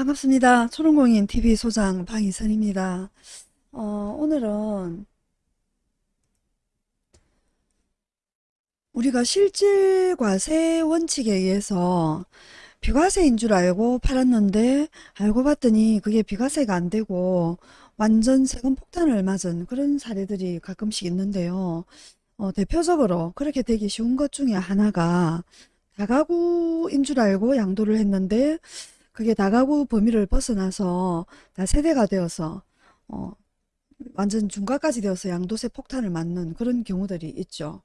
반갑습니다. 초롱공인 TV 소장 방희선입니다. 어, 오늘은 우리가 실질과세 원칙에 의해서 비과세인 줄 알고 팔았는데 알고 봤더니 그게 비과세가 안 되고 완전 세금 폭탄을 맞은 그런 사례들이 가끔씩 있는데요. 어, 대표적으로 그렇게 되기 쉬운 것 중에 하나가 다가구인 줄 알고 양도를 했는데 그게 다가구 범위를 벗어나서 다세대가 되어서 어, 완전 중과까지 되어서 양도세 폭탄을 맞는 그런 경우들이 있죠.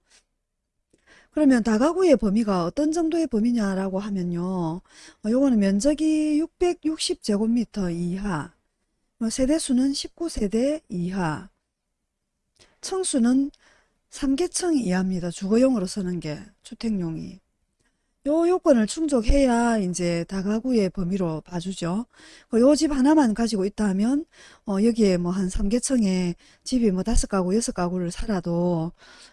그러면 다가구의 범위가 어떤 정도의 범위냐라고 하면요. 어, 요거는 면적이 660제곱미터 이하, 뭐 세대수는 19세대 이하, 층수는 3개층 이하입니다. 주거용으로 쓰는 게 주택용이. 요 요건을 충족해야 이제 다가구의 범위로 봐주죠. 그요집 하나만 가지고 있다 하면 어 여기에 뭐 한 3개층에 집이 뭐 다섯 가구 여섯 가구를 살아도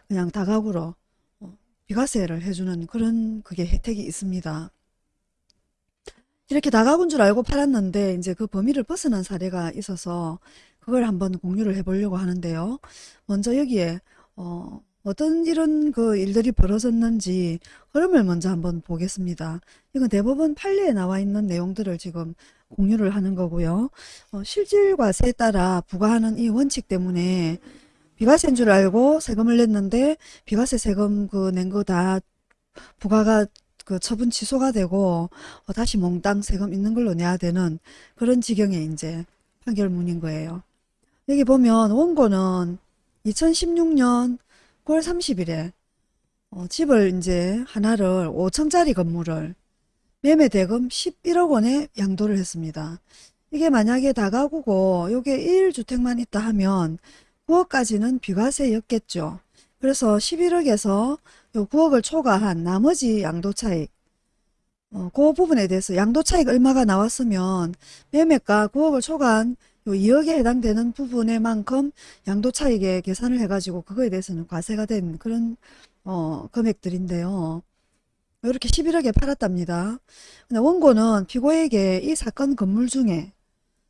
그냥 다가구로 어 비과세를 해주는 그런 그게 혜택이 있습니다. 이렇게 다가구인 줄 알고 팔았는데 이제 그 범위를 벗어난 사례가 있어서 그걸 한번 공유를 해보려고 하는데요. 먼저 여기에 어 어떤 이런 그 일들이 벌어졌는지 흐름을 먼저 한번 보겠습니다. 이건 대법원 판례에 나와 있는 내용들을 지금 공유를 하는 거고요. 어, 실질과세에 따라 부과하는 이 원칙 때문에 비과세인 줄 알고 세금을 냈는데 비과세 세금 그 낸 거 다 부과가 그 처분 취소가 되고 어, 다시 몽땅 세금 있는 걸로 내야 되는 그런 지경의 이제 판결문인 거예요. 여기 보면 원고는 2016년 9월 30일에 어, 집을 이제 하나를 5층짜리 건물을 매매 대금 11억 원에 양도를 했습니다. 이게 만약에 다가구고 요게 1주택만 있다 하면 9억까지는 비과세였겠죠. 그래서 11억에서 요 9억을 초과한 나머지 양도 차익 어, 그 부분에 대해서 양도 차익 얼마가 나왔으면 매매가 9억을 초과한 요 2억에 해당되는 부분에 만큼 양도차익에 계산을 해가지고 그거에 대해서는 과세가 된 그런 어, 금액들인데요. 이렇게 11억에 팔았답니다. 근데 원고는 피고에게 이 사건 건물 중에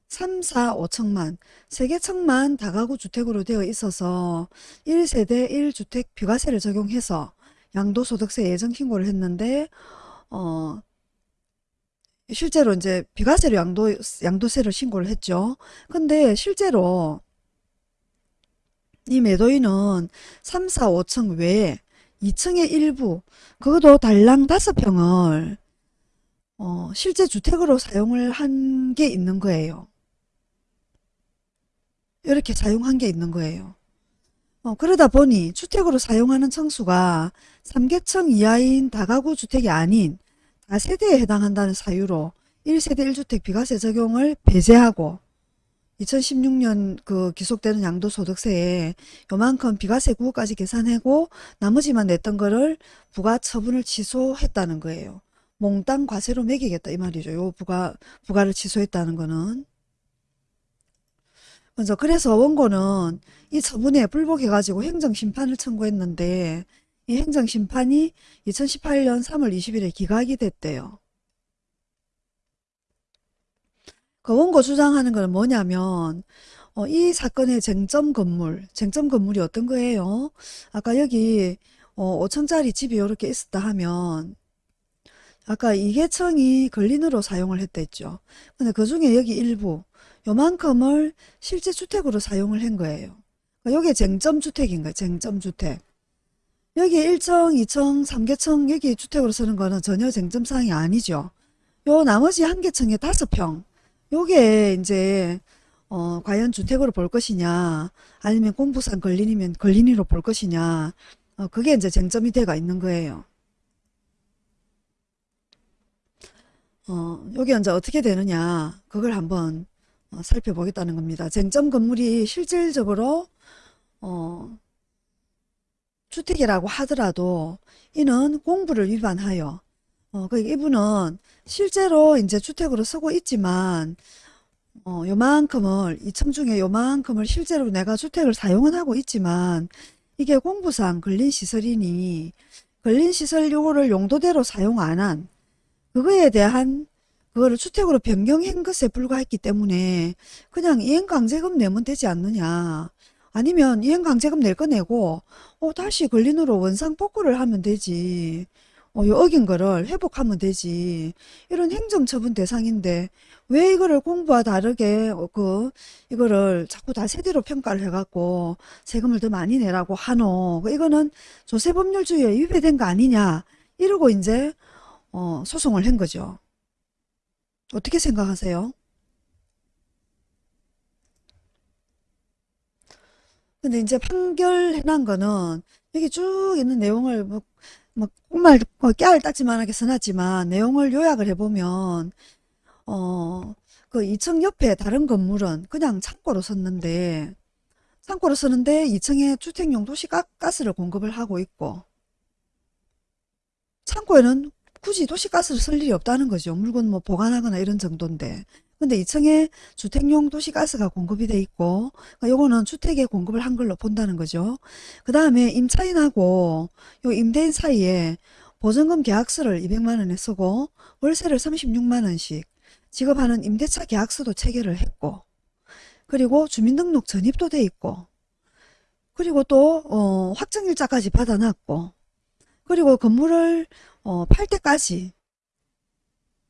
3, 4, 5층만, 3개 층만 다가구 주택으로 되어 있어서 1세대 1주택 비과세를 적용해서 양도소득세 예정 신고를 했는데 어, 실제로 이제 비과세로 양도, 양도세를 신고를 했죠. 근데 실제로 이 매도인은 3, 4, 5층 외에 2층의 일부, 그것도 달랑 5평을 어, 실제 주택으로 사용을 한 게 있는 거예요. 이렇게 사용한 게 있는 거예요. 어, 그러다 보니 주택으로 사용하는 층수가 3개층 이하인 다가구 주택이 아닌 다세대에 해당한다는 사유로 1세대 1주택 비과세 적용을 배제하고 2016년 그 기속되는 양도소득세에 요만큼 비과세 9억까지 계산하고 나머지만 냈던 거를 부가 처분을 취소했다는 거예요. 몽땅 과세로 매기겠다 이 말이죠. 요 부가, 부가를 취소했다는 거는. 먼저 그래서 원고는 이 처분에 불복해가지고 행정심판을 청구했는데 이 행정심판이 2018년 3월 20일에 기각이 됐대요. 그 원고 주장하는 건 뭐냐면 어, 이 사건의 쟁점 건물, 쟁점 건물이 어떤 거예요? 아까 여기 어, 5층짜리 집이 이렇게 있었다 하면 아까 이계청이 근린으로 사용을 했댔죠. 근데 그 중에 여기 일부 요만큼을 실제 주택으로 사용을 한 거예요. 그러니까 여기 쟁점 주택인 거예요. 쟁점 주택. 여기 1층, 2층, 3개층 여기 주택으로 쓰는 거는 전혀 쟁점사항이 아니죠. 요 나머지 한 개층에 다섯 평 요게 이제 어, 과연 주택으로 볼 것이냐 아니면 공부상 걸린이면 걸린이로 볼 것이냐 어, 그게 이제 쟁점이 돼가 있는 거예요. 어, 요게 이제 어떻게 되느냐 그걸 한번 어, 살펴보겠다는 겁니다. 쟁점 건물이 실질적으로 어, 주택이라고 하더라도 이는 공부를 위반하여 어, 그 이분은 실제로 이제 주택으로 쓰고 있지만 어, 요만큼을 2층 중에 요만큼을 실제로 내가 주택을 사용은 하고 있지만 이게 공부상 근린시설이니 근린시설 요거를 용도대로 사용 안 한 그거에 대한 그거를 주택으로 변경한 것에 불과했기 때문에 그냥 이행강제금 내면 되지 않느냐. 아니면 이행강제금 낼 거 내고 어, 다시 근린으로 원상 복구를 하면 되지. 어, 요 어긴 거를 회복하면 되지. 이런 행정처분 대상인데 왜 이거를 공부와 다르게 어, 그 이거를 자꾸 다 세대로 평가를 해갖고 세금을 더 많이 내라고 하노. 그 이거는 조세법률주의에 위배된 거 아니냐. 이러고 이제 어, 소송을 한 거죠. 어떻게 생각하세요? 근데 이제 판결해난 거는 여기 쭉 있는 내용을 뭐, 뭐 정말 뭐 깨알 따지만하게 써놨지만 내용을 요약을 해보면 어, 그 2층 옆에 다른 건물은 그냥 창고로 썼는데 창고로 쓰는데 2층에 주택용 도시가스를 공급을 하고 있고 창고에는 굳이 도시가스를 쓸 일이 없다는 거죠. 물건 뭐 보관하거나 이런 정도인데. 근데 2층에 주택용 도시가스가 공급이 돼 있고 그러니까 요거는 주택에 공급을 한 걸로 본다는 거죠. 그 다음에 임차인하고 요 임대인 사이에 보증금 계약서를 200만 원에 쓰고 월세를 36만 원씩 지급하는 임대차 계약서도 체결을 했고 그리고 주민등록 전입도 돼 있고 그리고 또 어, 확정일자까지 받아놨고 그리고 건물을 어, 팔 때까지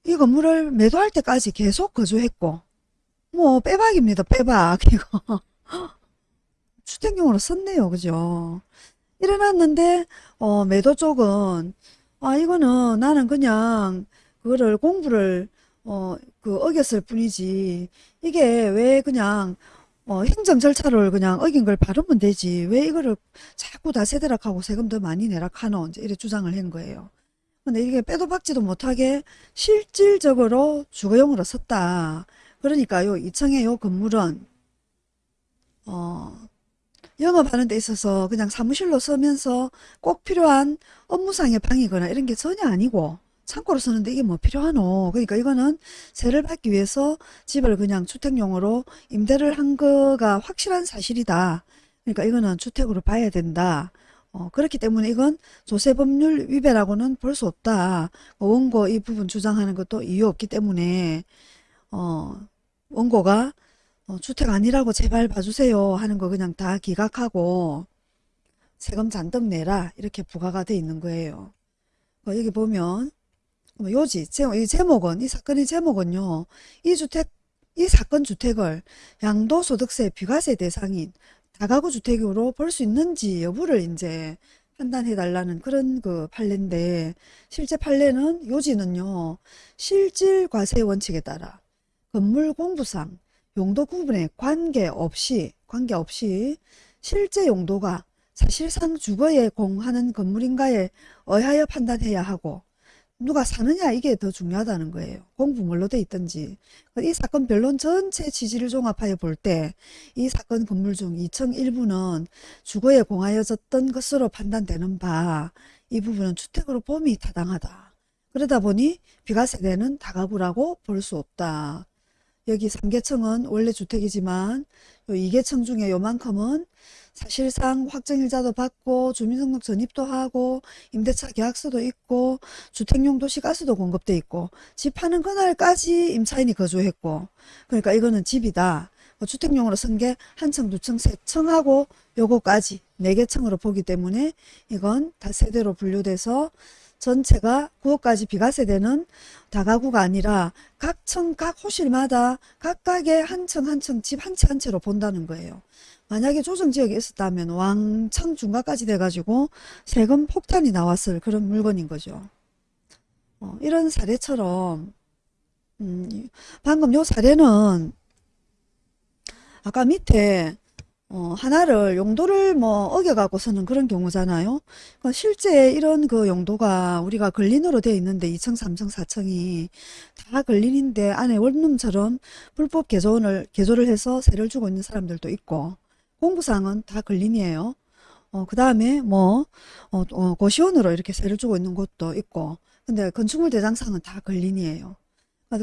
이 건물을 매도할 때까지 계속 거주했고 뭐 빼박입니다 빼박 이거. 주택용으로 썼네요 그죠? 이래놨는데 어, 매도 쪽은 아 이거는 나는 그냥 그거를 공부를 어, 그 어겼을 뿐이지. 이게 왜 그냥 어, 행정 절차를 그냥 어긴 걸 바르면 되지. 왜 이거를 자꾸 다 세대락하고 세금 더 많이 내락하노? 이제 이래 주장을 한 거예요. 근데 이게 빼도 박지도 못하게 실질적으로 주거용으로 썼다. 그러니까 요 2층의 요 건물은 어 영업하는 데 있어서 그냥 사무실로 쓰면서 꼭 필요한 업무상의 방이거나 이런 게 전혀 아니고 창고로 쓰는데 이게 뭐 필요하노. 그러니까 이거는 세를 받기 위해서 집을 그냥 주택용으로 임대를 한 거가 확실한 사실이다. 그러니까 이거는 주택으로 봐야 된다. 어, 그렇기 때문에 이건 조세법률 위배라고는 볼 수 없다. 어, 원고 이 부분 주장하는 것도 이유 없기 때문에 어, 원고가 어, 주택 아니라고 제발 봐주세요 하는 거 그냥 다 기각하고 세금 잔뜩 내라 이렇게 부과가 돼 있는 거예요. 어, 여기 보면 뭐 요지 이 제목은 이 사건의 제목은요. 이 주택 이 사건 주택을 양도소득세 비과세 대상인 다가구 주택으로 볼 수 있는지 여부를 이제 판단해 달라는 그런 그 판례인데 실제 판례는 요지는요. 실질 과세 원칙에 따라 건물 공부상 용도 구분에 관계없이 관계없이 실제 용도가 사실상 주거에 공하는 건물인가에 의하여 판단해야 하고 누가 사느냐 이게 더 중요하다는 거예요. 공부 뭘로 돼 있든지. 이 사건 변론 전체 취지를 종합하여 볼 때 이 사건 건물 중 2층 일부는 주거에 공하여졌던 것으로 판단되는 바 이 부분은 주택으로 봄이 타당하다. 그러다 보니 비과세되는 다가구라고 볼 수 없다. 여기 3계층은 원래 주택이지만 2계층 중에 요만큼은 사실상 확정일자도 받고 주민등록 전입도 하고 임대차 계약서도 있고 주택용 도시가스도 공급돼 있고 집 파는 그날까지 임차인이 거주했고 그러니까 이거는 집이다. 뭐 주택용으로 쓴 게 한 층, 두 층, 세 층하고 요거까지 네 개 층으로 보기 때문에 이건 다 세대로 분류돼서 전체가 9억까지 비과세되는 다가구가 아니라 각 층, 각 호실마다 각각의 한 층 한 층 집 한 채 한 채로 본다는 거예요. 만약에 조정지역에 있었다면 왕창 중과까지 돼가지고 세금 폭탄이 나왔을 그런 물건인 거죠. 어, 이런 사례처럼 음, 방금 요 사례는 아까 밑에 어, 하나를 용도를 뭐 어겨갖고서는 그런 경우잖아요. 그러니까 실제 이런 그 용도가 우리가 근린으로 되어 있는데 2층, 3층, 4층이 다 근린인데 안에 원룸처럼 불법 개조를, 개조를 해서 세를 주고 있는 사람들도 있고 공부상은 다 근린이에요. 어, 그 다음에 뭐, 어, 어, 고시원으로 이렇게 세를 주고 있는 곳도 있고, 근데 건축물 대장상은 다 근린이에요.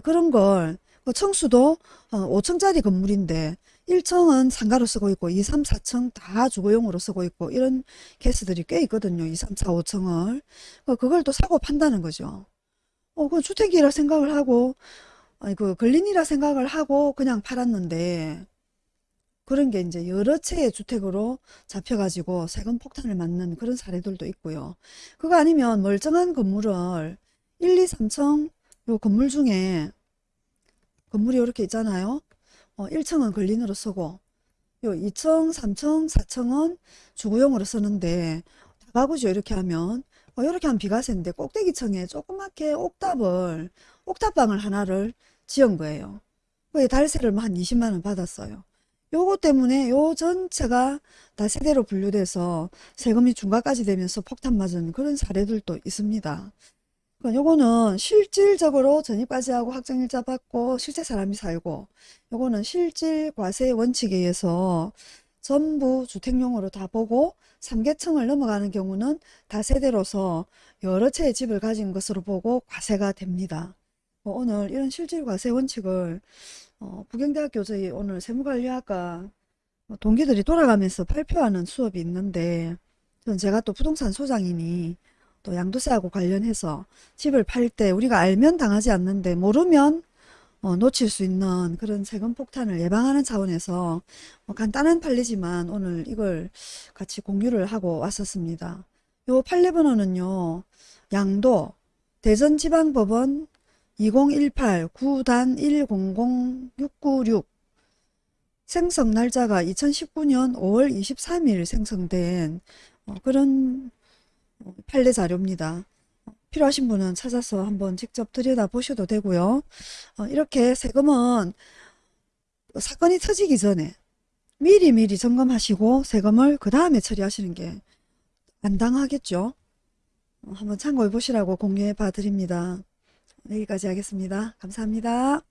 그런 걸, 그 청수도 어, 5층짜리 건물인데, 1층은 상가로 쓰고 있고, 2, 3, 4층 다 주거용으로 쓰고 있고, 이런 케이스들이 꽤 있거든요. 2, 3, 4, 5층을. 그걸 또 사고 판다는 거죠. 어, 그 주택이라 생각을 하고, 아니, 그 걸린이라 생각을 하고 그냥 팔았는데 그런 게 이제 여러 채의 주택으로 잡혀가지고 세금 폭탄을 맞는 그런 사례들도 있고요. 그거 아니면 멀쩡한 건물을 1, 2, 3층 요 건물 중에 건물이 이렇게 있잖아요. 어, 1층은 걸린으로 쓰고 요 2층, 3층, 4층은 주거용으로 쓰는데 다가구죠. 이렇게 하면 어, 이렇게 하면 비과세인데 꼭대기층에 조그맣게 옥탑을 옥탑방을 하나를 지은 거예요. 그게 달세를 뭐한 20만 원 받았어요. 요거 때문에 요 전체가 다 세대로 분류돼서 세금이 중과까지 되면서 폭탄 맞은 그런 사례들도 있습니다. 그러니까 요거는 실질적으로 전입까지 하고 확정일자 받고 실제 사람이 살고 요거는 실질 과세 원칙에 의해서 전부 주택용으로 다 보고 3계층을 넘어가는 경우는 다세대로서 여러 채의 집을 가진 것으로 보고 과세가 됩니다. 어, 오늘 이런 실질 과세 원칙을 어, 부경대학교 저희 오늘 세무관리학과 어, 동기들이 돌아가면서 발표하는 수업이 있는데 전 제가 또 부동산 소장이니 또 양도세하고 관련해서 집을 팔 때 우리가 알면 당하지 않는데 모르면 어, 놓칠 수 있는 그런 세금 폭탄을 예방하는 차원에서 뭐 간단한 판례지만 오늘 이걸 같이 공유를 하고 왔었습니다. 요 판례 번호는요. 양도 대전지방법원 2018 9단 100696 생성 날짜가 2019년 5월 23일 생성된 어, 그런 어, 판례 자료입니다. 필요하신 분은 찾아서 한번 직접 들여다보셔도 되고요. 어, 이렇게 세금은 사건이 터지기 전에 미리 미리 점검하시고 세금을 그 다음에 처리하시는 게 안 당하겠죠. 어, 한번 참고해 보시라고 공유해 봐 드립니다. 여기까지 하겠습니다. 감사합니다.